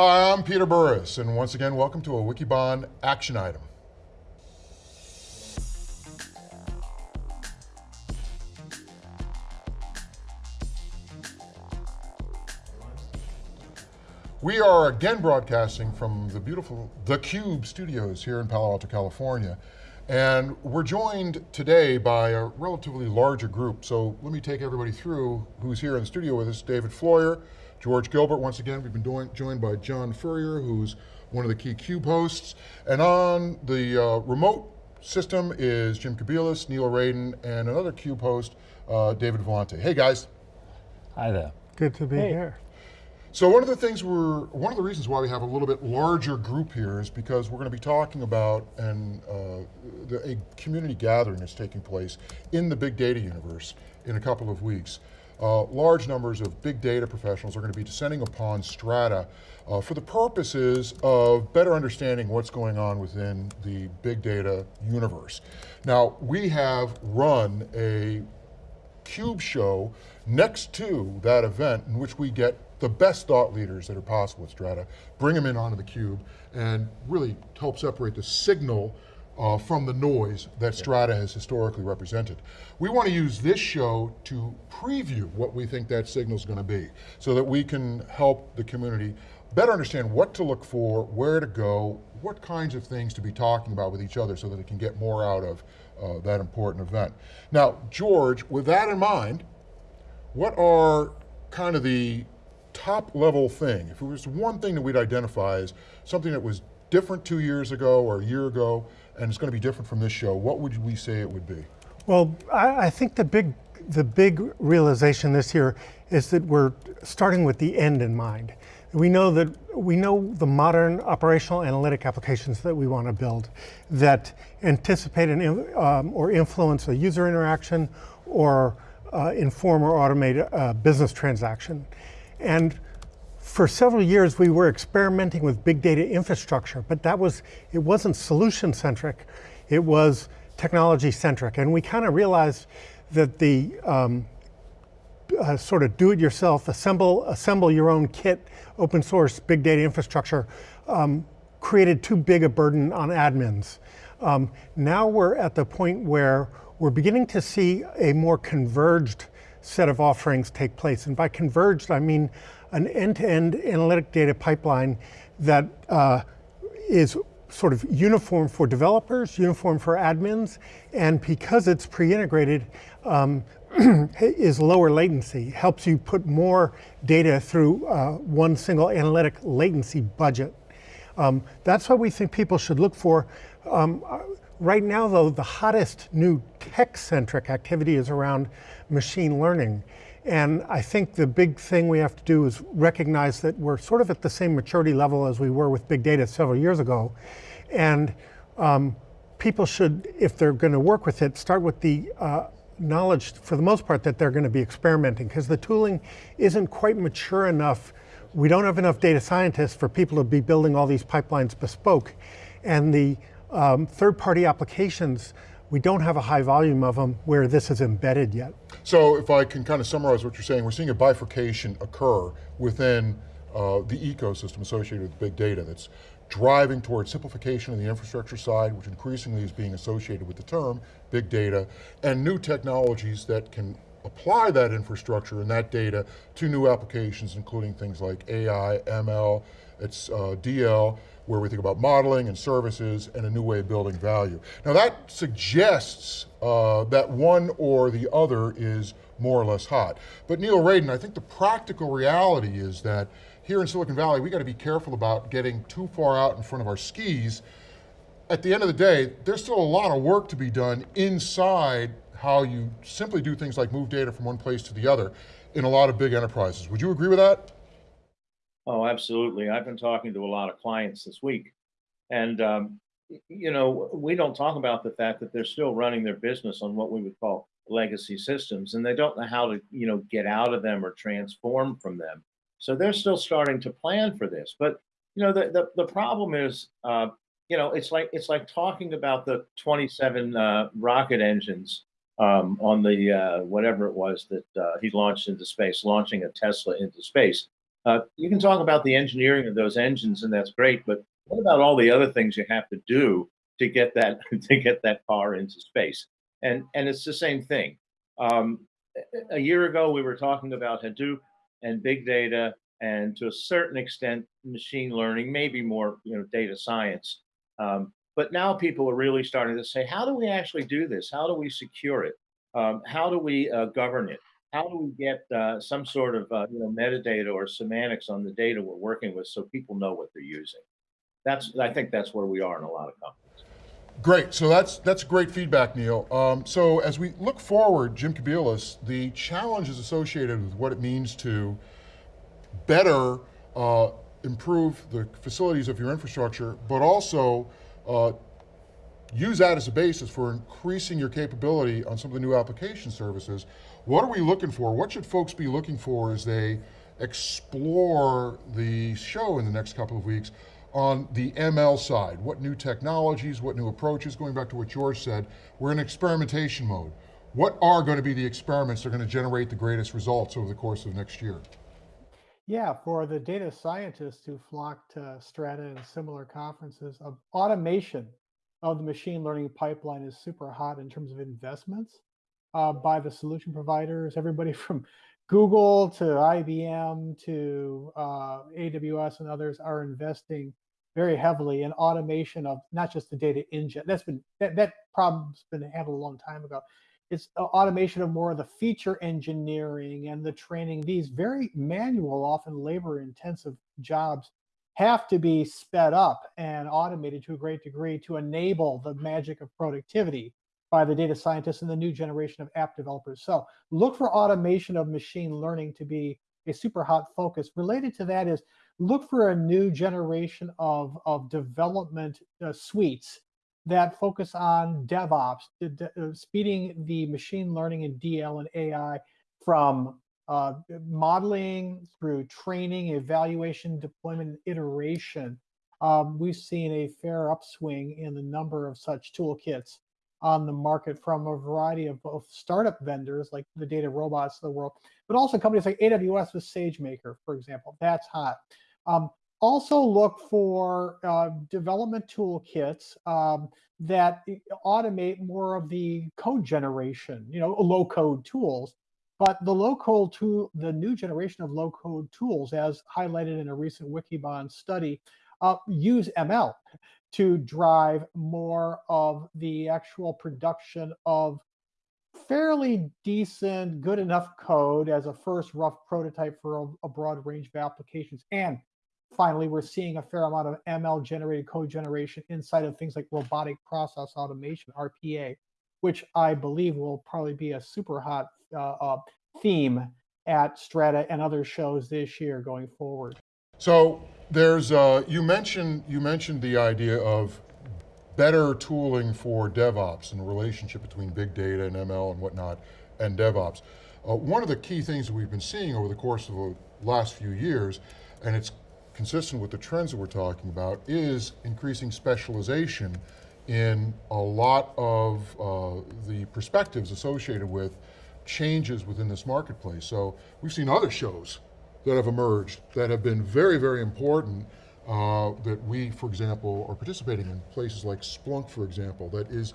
Hi, I'm Peter Burris, and once again, welcome to a Wikibon action item. We are again broadcasting from the beautiful theCUBE studios here in Palo Alto, California. And we're joined today by a relatively larger group. So let me take everybody through who's here in the studio with us. David Floyer, George Gilbert, once again, we've been doing, joined by John Furrier, who's one of the key CUBE hosts. And on the uh, remote system is Jim Kobielus, Neil Raden, and another CUBE host, uh, David Vellante. Hey guys. Hi there. Good to be hey. here. So one of the things we're, one of the reasons why we have a little bit larger group here is because we're going to be talking about and uh, the, a community gathering that's taking place in the big data universe in a couple of weeks. Uh, large numbers of big data professionals are going to be descending upon Strata uh, for the purposes of better understanding what's going on within the big data universe. Now, we have run a CUBE show next to that event in which we get the best thought leaders that are possible at Strata, bring them in onto the cube, and really help separate the signal uh, from the noise that Strata has historically represented. We want to use this show to preview what we think that signal is going to be, so that we can help the community better understand what to look for, where to go, what kinds of things to be talking about with each other so that it can get more out of uh, that important event. Now, George, with that in mind, what are kind of the top level thing, if it was one thing that we'd identify as something that was different two years ago or a year ago, and it's going to be different from this show, what would we say it would be? Well, I, I think the big, the big realization this year is that we're starting with the end in mind. We know that we know the modern operational analytic applications that we want to build that anticipate an, um, or influence a user interaction or uh, inform or automate a business transaction. And for several years, we were experimenting with big data infrastructure, but that was, it wasn't solution centric, it was technology centric. And we kind of realized that the um, uh, sort of do it yourself, assemble, assemble your own kit, open source big data infrastructure um, created too big a burden on admins. Um, now we're at the point where we're beginning to see a more converged set of offerings take place. And by converged, I mean an end-to-end -end analytic data pipeline that uh, is sort of uniform for developers, uniform for admins, and because it's pre-integrated, um, is lower latency, helps you put more data through uh, one single analytic latency budget. Um, that's what we think people should look for. Um, Right now, though, the hottest new tech-centric activity is around machine learning. And I think the big thing we have to do is recognize that we're sort of at the same maturity level as we were with big data several years ago. And um, people should, if they're going to work with it, start with the uh, knowledge, for the most part, that they're going to be experimenting, because the tooling isn't quite mature enough. We don't have enough data scientists for people to be building all these pipelines bespoke. And the um, Third-party applications, we don't have a high volume of them where this is embedded yet. So if I can kind of summarize what you're saying, we're seeing a bifurcation occur within uh, the ecosystem associated with big data that's driving towards simplification of the infrastructure side, which increasingly is being associated with the term big data, and new technologies that can apply that infrastructure and that data to new applications, including things like AI, ML, it's uh, DL, where we think about modeling and services and a new way of building value. Now that suggests uh, that one or the other is more or less hot. But Neil Raden, I think the practical reality is that here in Silicon Valley, we got to be careful about getting too far out in front of our skis. At the end of the day, there's still a lot of work to be done inside how you simply do things like move data from one place to the other in a lot of big enterprises. Would you agree with that? Oh, absolutely. I've been talking to a lot of clients this week. And, um, you know, we don't talk about the fact that they're still running their business on what we would call legacy systems, and they don't know how to, you know, get out of them or transform from them. So they're still starting to plan for this. But, you know, the, the, the problem is, uh, you know, it's like it's like talking about the 27 uh, rocket engines um, on the uh, whatever it was that uh, he launched into space, launching a Tesla into space Uh, you can talk about the engineering of those engines, and that's great. But what about all the other things you have to do to get that to get that car into space? And and it's the same thing. Um, a year ago, we were talking about Hadoop and big data, and to a certain extent, machine learning, maybe more, you know, data science. Um, but now people are really starting to say, how do we actually do this? How do we secure it? Um, how do we uh, govern it? How do we get uh, some sort of uh, you know metadata or semantics on the data we're working with so people know what they're using? That's I think that's where we are in a lot of companies. Great, so that's that's great feedback, Neil. Um, so as we look forward, Jim Kobielus, the challenges associated with what it means to better uh, improve the facilities of your infrastructure, but also uh, use that as a basis for increasing your capability on some of the new application services. What are we looking for? What should folks be looking for as they explore the show in the next couple of weeks on the ML side? What new technologies, what new approaches, going back to what George said, we're in experimentation mode. What are going to be the experiments that are going to generate the greatest results over the course of next year? Yeah, for the data scientists who flock to Strata and similar conferences, uh, automation of the machine learning pipeline is super hot in terms of investments uh, by the solution providers, everybody from Google to IBM to uh, AWS and others are investing very heavily in automation of not just the data ingest. That's been that, that problem's been handled a long time ago it's automation of more of the feature engineering and the training. These very manual, often labor intensive jobs have to be sped up and automated to a great degree to enable the magic of productivity by the data scientists and the new generation of app developers. So look for automation of machine learning to be a super hot focus. Related to that is look for a new generation of, of development uh, suites that focus on DevOps, uh, speeding the machine learning and DL and AI from uh, modeling through training, evaluation, deployment, and iteration. Um, we've seen a fair upswing in the number of such toolkits on the market from a variety of both startup vendors like the data robots of the world, but also companies like AWS with SageMaker, for example. That's hot. Um, also look for uh, development toolkits um, that automate more of the code generation, you know, low code tools. But the low code tool, the new generation of low code tools, as highlighted in a recent Wikibon study, uh, use ML to drive more of the actual production of fairly decent, good enough code as a first rough prototype for a, a broad range of applications. And finally, we're seeing a fair amount of ML generated code generation inside of things like robotic process automation, RPA, which I believe will probably be a super hot uh, uh, theme at Strata and other shows this year going forward. So there's, uh, you mentioned, you mentioned the idea of better tooling for DevOps and the relationship between big data and ML and whatnot and DevOps. Uh, one of the key things that we've been seeing over the course of the last few years, and it's consistent with the trends that we're talking about, is increasing specialization in a lot of uh, the perspectives associated with changes within this marketplace. So we've seen other shows that have emerged that have been very, very important uh, that we, for example, are participating in places like Splunk, for example, that is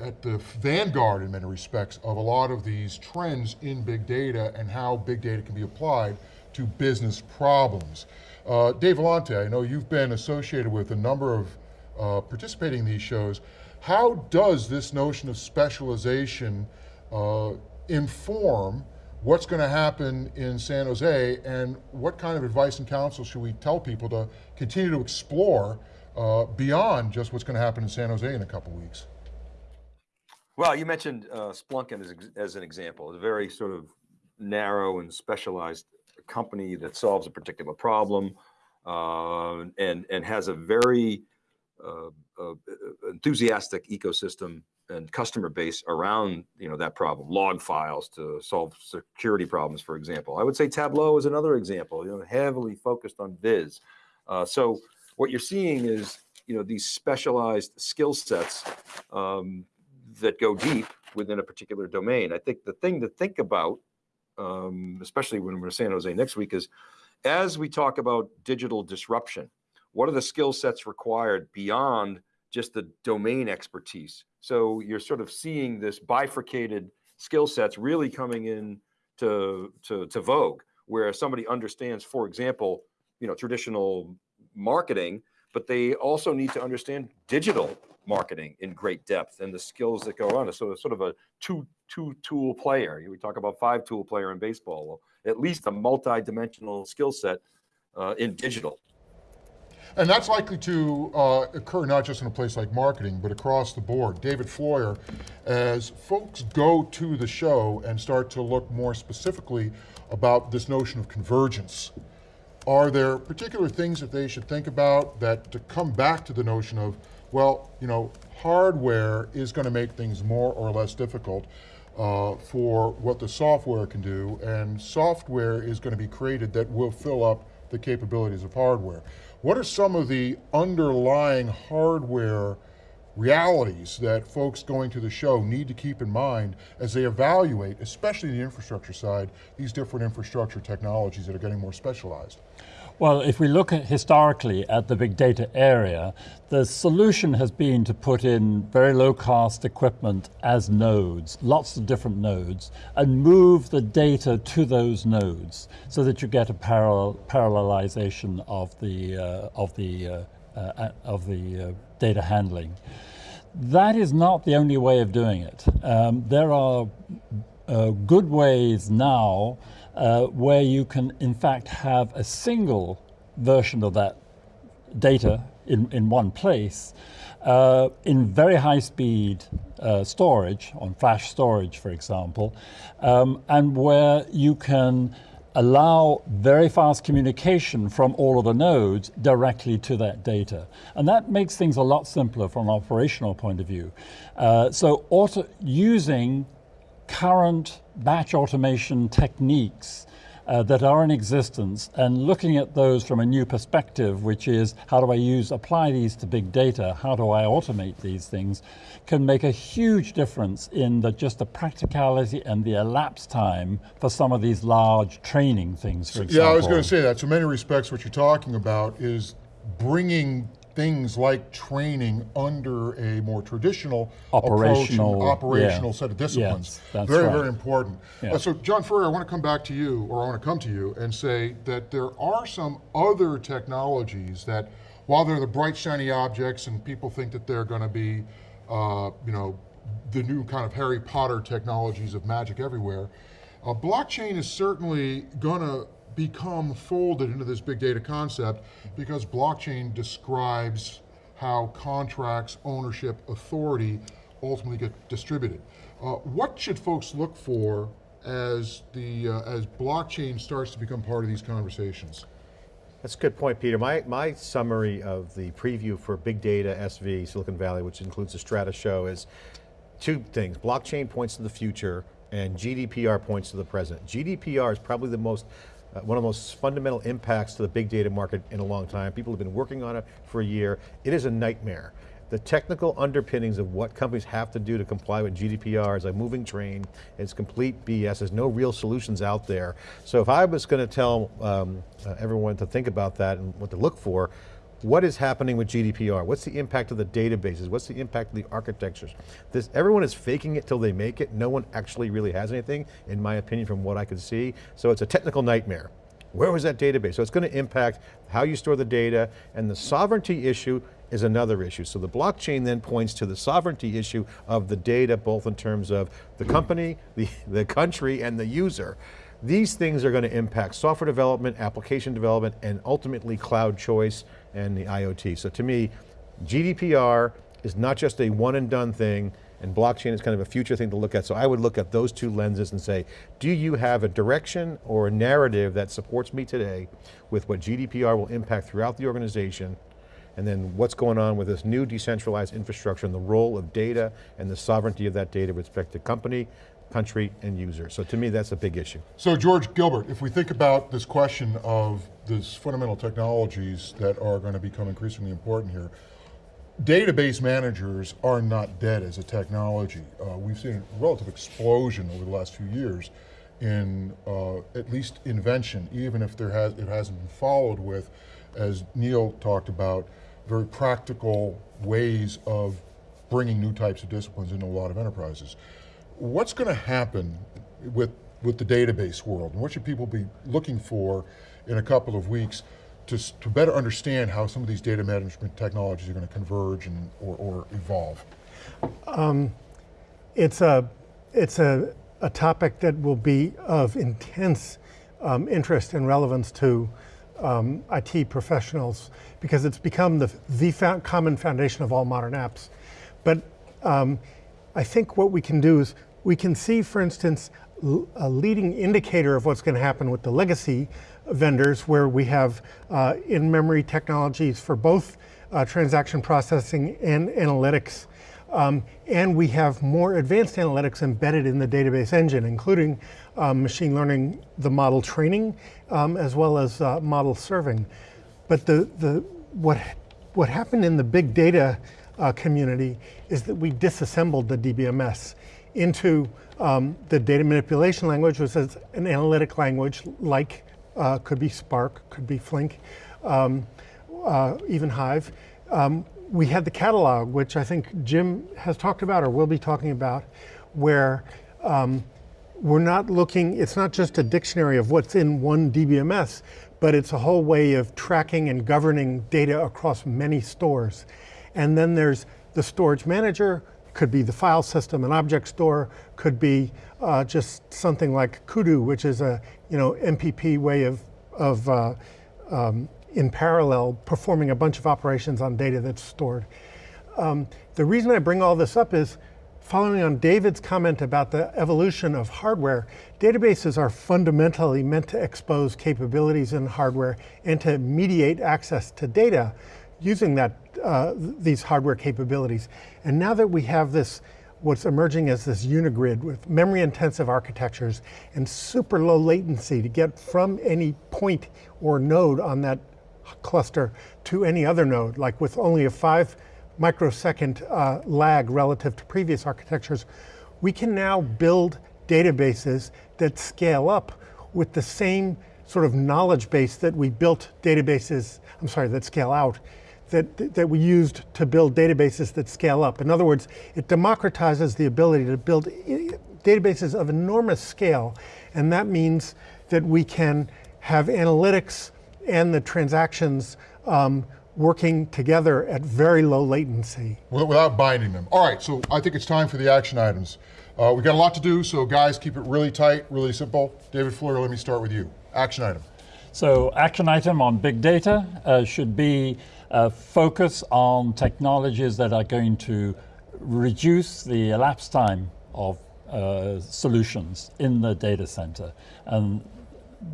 at the vanguard in many respects of a lot of these trends in big data and how big data can be applied to business problems. Uh, Dave Vellante, I know you've been associated with a number of uh, participating in these shows. How does this notion of specialization uh, inform what's going to happen in San Jose and what kind of advice and counsel should we tell people to continue to explore uh, beyond just what's going to happen in San Jose in a couple weeks? Well, you mentioned uh, Splunk as, as an example, a very sort of narrow and specialized company that solves a particular problem uh, and and has a very enthusiastic ecosystem and customer base around you know that problem log files to solve security problems for example. I would say tableau is another example you know heavily focused on viz. Uh, so what you're seeing is you know these specialized skill sets um, that go deep within a particular domain. I think the thing to think about um, especially when we're in San Jose next week, is as we talk about digital disruption, what are the skill sets required beyond just the domain expertise? So you're sort of seeing this bifurcated skill sets really coming in to, to, to vogue, where somebody understands, for example, you know, traditional marketing, but they also need to understand digital marketing in great depth and the skills that go on. So it's sort of a two, two tool player. We talk about five tool player in baseball. Well, at least a multi-dimensional skill set uh, in digital. And that's likely to uh, occur not just in a place like marketing, but across the board. David Floyer, as folks go to the show and start to look more specifically about this notion of convergence, are there particular things that they should think about that to come back to the notion of, well, you know, hardware is going to make things more or less difficult uh, for what the software can do, and software is going to be created that will fill up the capabilities of hardware. What are some of the underlying hardware realities that folks going to the show need to keep in mind as they evaluate, especially the infrastructure side, these different infrastructure technologies that are getting more specialized? Well, if we look at historically at the big data area, the solution has been to put in very low cost equipment as nodes, lots of different nodes, and move the data to those nodes so that you get a parallel, parallelization of the, uh, of the, uh, uh, of the uh, data handling. That is not the only way of doing it. Um, there are uh, good ways now uh, where you can in fact have a single version of that data in, in one place uh, in very high speed uh, storage, on flash storage for example, um, and where you can allow very fast communication from all of the nodes directly to that data. And that makes things a lot simpler from an operational point of view. Uh, so auto, using current batch automation techniques uh, that are in existence and looking at those from a new perspective, which is how do I use, apply these to big data, how do I automate these things, can make a huge difference in the, just the practicality and the elapsed time for some of these large training things, for example. Yeah, I was going to say that. So many respects, what you're talking about is bringing things like training under a more traditional Operational, approach operational yeah. set of disciplines. Yes, that's very, right. very important. Yeah. Uh, so John Furrier, I want to come back to you, or I want to come to you and say that there are some other technologies that, while they're the bright shiny objects and people think that they're going to be, uh, you know, the new kind of Harry Potter technologies of magic everywhere, uh, blockchain is certainly going to become folded into this big data concept because blockchain describes how contracts, ownership, authority ultimately get distributed. Uh, what should folks look for as the uh, as blockchain starts to become part of these conversations? That's a good point, Peter. My, my summary of the preview for Big Data SV Silicon Valley, which includes the Strata show, is two things. Blockchain points to the future and GDPR points to the present. GDPR is probably the most uh, one of the most fundamental impacts to the big data market in a long time. People have been working on it for a year. It is a nightmare. The technical underpinnings of what companies have to do to comply with GDPR is a moving train. It's complete BS. There's no real solutions out there. So if I was going to tell um, uh, everyone to think about that and what to look for, what is happening with GDPR? What's the impact of the databases? What's the impact of the architectures? This, everyone is faking it till they make it. No one actually really has anything, in my opinion, from what I could see. So it's a technical nightmare. Where was that database? So it's going to impact how you store the data, and the sovereignty issue is another issue. So the blockchain then points to the sovereignty issue of the data, both in terms of the company, the, the country, and the user. These things are going to impact software development, application development, and ultimately cloud choice and the IoT. So to me, GDPR is not just a one and done thing, and blockchain is kind of a future thing to look at. So I would look at those two lenses and say, do you have a direction or a narrative that supports me today with what GDPR will impact throughout the organization, and then what's going on with this new decentralized infrastructure and the role of data and the sovereignty of that data with respect to company, country, and user. So to me, that's a big issue. So George Gilbert, if we think about this question of these fundamental technologies that are going to become increasingly important here, database managers are not dead as a technology. Uh, we've seen a relative explosion over the last few years in uh, at least invention, even if there has, it hasn't been followed with, as Neil talked about, very practical ways of bringing new types of disciplines into a lot of enterprises. What's going to happen with, with the database world? And what should people be looking for in a couple of weeks to, to better understand how some of these data management technologies are going to converge and, or, or evolve? It's a, it's a, a topic that will be of intense um, interest and relevance to um, IT professionals because it's become the, the fou- common foundation of all modern apps. But um, I think what we can do is we can see, for instance, a leading indicator of what's going to happen with the legacy vendors where we have uh, in-memory technologies for both uh, transaction processing and analytics. Um, and we have more advanced analytics embedded in the database engine, including um, machine learning, the model training, um, as well as uh, model serving. But the, the, what, what happened in the big data uh, community is that we disassembled the DBMS into um, the data manipulation language, which is an analytic language like uh, could be Spark, could be Flink, um, uh, even Hive. Um, we had the catalog, which I think Jim has talked about or will be talking about, where um, we're not looking, it's not just a dictionary of what's in one DBMS, but it's a whole way of tracking and governing data across many stores. And then there's the storage manager, could be the file system, an object store, could be uh, just something like Kudu, which is a you know MPP way of, of uh, um, in parallel performing a bunch of operations on data that's stored. Um, the reason I bring all this up is following on David's comment about the evolution of hardware, databases are fundamentally meant to expose capabilities in hardware and to mediate access to data using that, uh, these hardware capabilities. And now that we have this, what's emerging as this unigrid with memory intensive architectures and super low latency to get from any point or node on that cluster to any other node, like with only a five microsecond uh, lag relative to previous architectures, we can now build databases that scale up with the same sort of knowledge base that we built databases, I'm sorry, that scale out, that, that we used to build databases that scale up. In other words, it democratizes the ability to build databases of enormous scale, and that means that we can have analytics and the transactions um, working together at very low latency. without binding them. All right, so I think it's time for the action items. Uh, we got a lot to do, so guys, keep it really tight, really simple. David Floyer, let me start with you. Action item. So action item on big data uh, should be uh, focus on technologies that are going to reduce the elapsed time of uh, solutions in the data center. And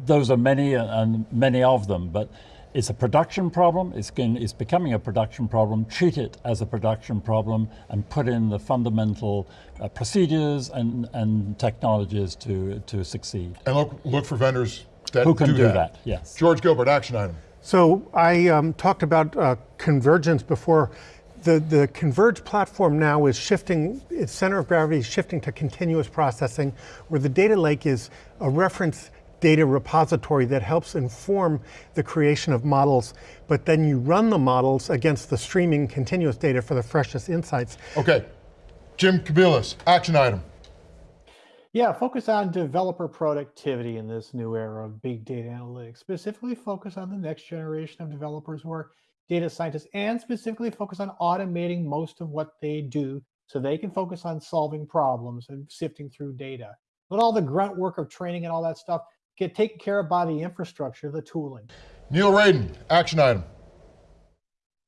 those are many uh, and many of them, but it's a production problem. It's, going, it's becoming a production problem. Treat it as a production problem and put in the fundamental uh, procedures and, and technologies to, to succeed. And look, look for vendors that Who can do, do that. that, yes. George Gilbert, action item. So I um, talked about uh, convergence before. The, the Converge platform now is shifting, its center of gravity is shifting to continuous processing, where the data lake is a reference data repository that helps inform the creation of models, but then you run the models against the streaming continuous data for the freshest insights. Okay, Jim Kobielus, action item. Yeah, focus on developer productivity in this new era of big data analytics. Specifically, focus on the next generation of developers who are data scientists, and specifically focus on automating most of what they do so they can focus on solving problems and sifting through data. Let all the grunt work of training and all that stuff get taken care of by the infrastructure, the tooling. Neil Raden, action item.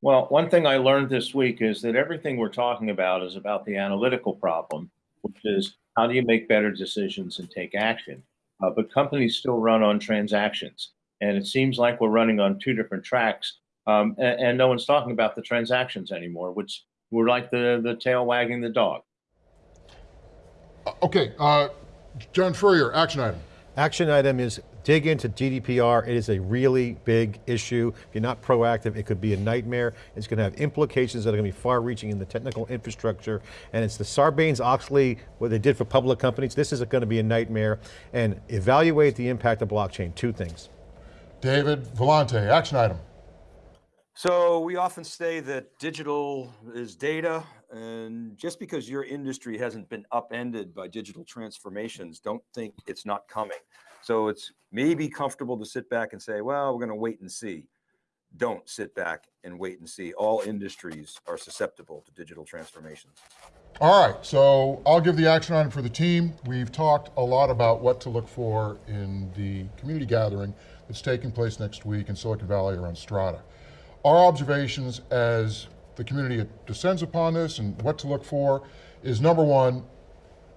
Well, one thing I learned this week is that everything we're talking about is about the analytical problem, which is how do you make better decisions and take action? Uh, but companies still run on transactions. And it seems like we're running on two different tracks. Um, and, and no one's talking about the transactions anymore, which we're like the, the tail wagging the dog. Uh, Okay, uh, John Furrier, action item. Action item is dig into GDPR. It is a really big issue. If you're not proactive, it could be a nightmare. It's going to have implications that are going to be far reaching in the technical infrastructure. And it's the Sarbanes-Oxley, what they did for public companies. This is going to be a nightmare. And evaluate the impact of blockchain, two things. David Vellante, action item. So we often say that digital is data, and just because your industry hasn't been upended by digital transformations, don't think it's not coming. So it's maybe comfortable to sit back and say, well, we're going to wait and see. Don't sit back and wait and see. All industries are susceptible to digital transformations. All right, so I'll give the action item for the team. We've talked a lot about what to look for in the community gathering that's taking place next week in Silicon Valley around Strata. Our observations as the community descends upon this and what to look for is number one,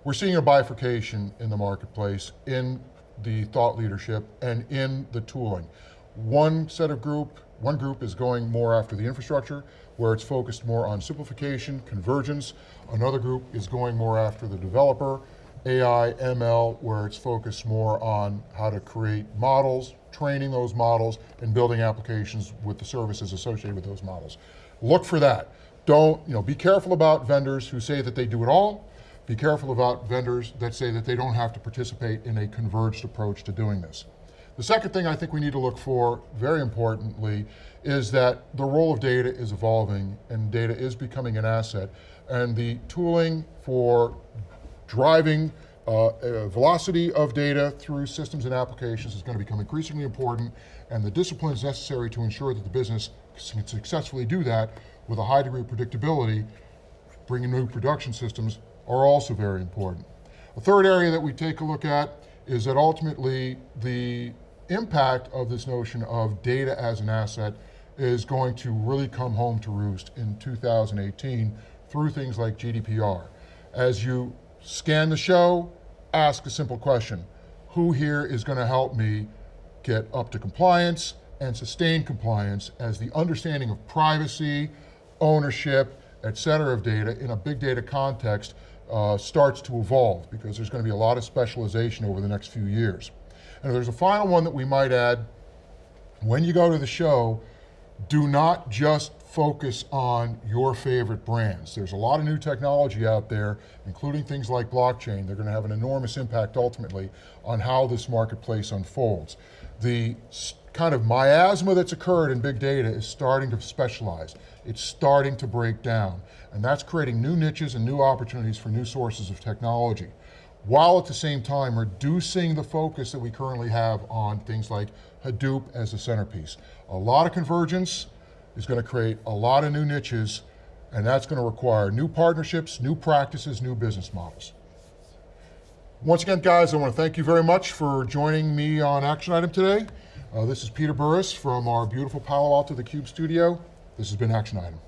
we're seeing a bifurcation in the marketplace, in the thought leadership, and in the tooling. One set of group, one group is going more after the infrastructure, where it's focused more on simplification, convergence. Another group is going more after the developer, AI, ML, where it's focused more on how to create models, training those models, and building applications with the services associated with those models. Look for that. Don't, you know, be careful about vendors who say that they do it all. Be careful about vendors that say that they don't have to participate in a converged approach to doing this. The second thing I think we need to look for, very importantly, is that the role of data is evolving and data is becoming an asset. And the tooling for driving uh, uh, velocity of data through systems and applications is going to become increasingly important, and the disciplines necessary to ensure that the business can successfully do that with a high degree of predictability, bringing new production systems, are also very important. A third area that we take a look at is that ultimately the impact of this notion of data as an asset is going to really come home to roost in 2018 through things like GDPR. As you scan the show, ask a simple question. Who here is going to help me get up to compliance and sustain compliance as the understanding of privacy, ownership, et cetera of data in a big data context uh, starts to evolve because there's going to be a lot of specialization over the next few years. And there's a final one that we might add. When you go to the show, do not just focus on your favorite brands. There's a lot of new technology out there, including things like blockchain. They're going to have an enormous impact ultimately on how this marketplace unfolds. The kind of miasma that's occurred in big data is starting to specialize. It's starting to break down. And that's creating new niches and new opportunities for new sources of technology while at the same time reducing the focus that we currently have on things like Hadoop as a centerpiece. A lot of convergence is going to create a lot of new niches, and that's going to require new partnerships, new practices, new business models. Once again, guys, I want to thank you very much for joining me on Action Item today. Uh, this is Peter Burris from our beautiful Palo Alto The Cube studio. This has been Action Item.